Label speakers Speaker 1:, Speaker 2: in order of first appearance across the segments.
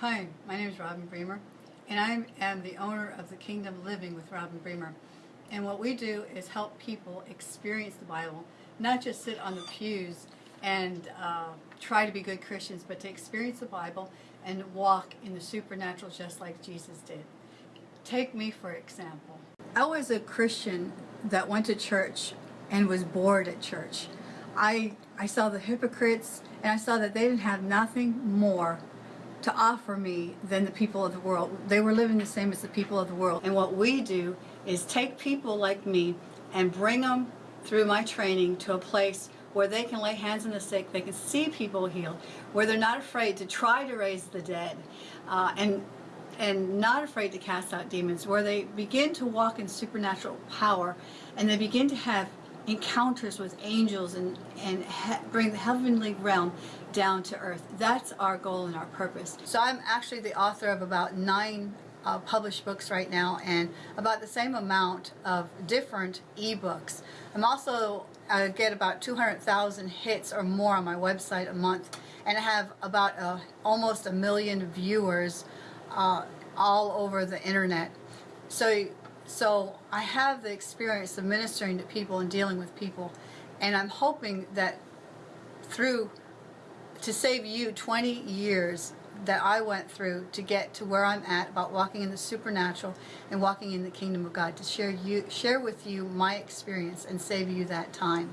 Speaker 1: Hi, my name is Robin Bremer, and I am the owner of the Kingdom Living with Robin Bremer. And what we do is help people experience the Bible, not just sit on the pews and uh, try to be good Christians, but to experience the Bible and walk in the supernatural just like Jesus did. Take me for example. I was a Christian that went to church and was bored at church. I, I saw the hypocrites and I saw that they didn't have nothing more to offer me than the people of the world. They were living the same as the people of the world. And what we do is take people like me and bring them through my training to a place where they can lay hands on the sick, they can see people healed, where they're not afraid to try to raise the dead, uh, and and not afraid to cast out demons, where they begin to walk in supernatural power, and they begin to have encounters with angels and, and bring the heavenly realm down to earth. That's our goal and our purpose. So I'm actually the author of about nine uh, published books right now and about the same amount of different ebooks. I'm also, I get about 200,000 hits or more on my website a month and I have about a, almost a million viewers uh, all over the internet. So so I have the experience of ministering to people and dealing with people and I'm hoping that through to save you 20 years that I went through to get to where I'm at about walking in the supernatural and walking in the kingdom of God to share you share with you my experience and save you that time.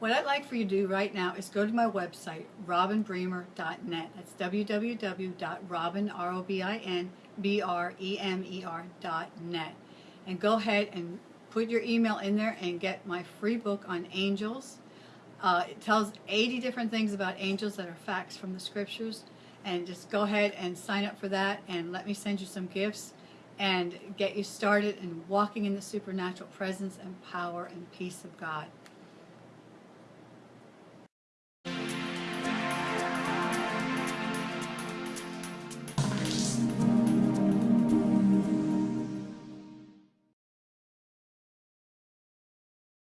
Speaker 1: What I'd like for you to do right now is go to my website, robinbremer.net. That's www.robin.net and go ahead and put your email in there and get my free book on angels. Uh, it tells 80 different things about angels that are facts from the scriptures and just go ahead and sign up for that and let me send you some gifts and get you started in walking in the supernatural presence and power and peace of God.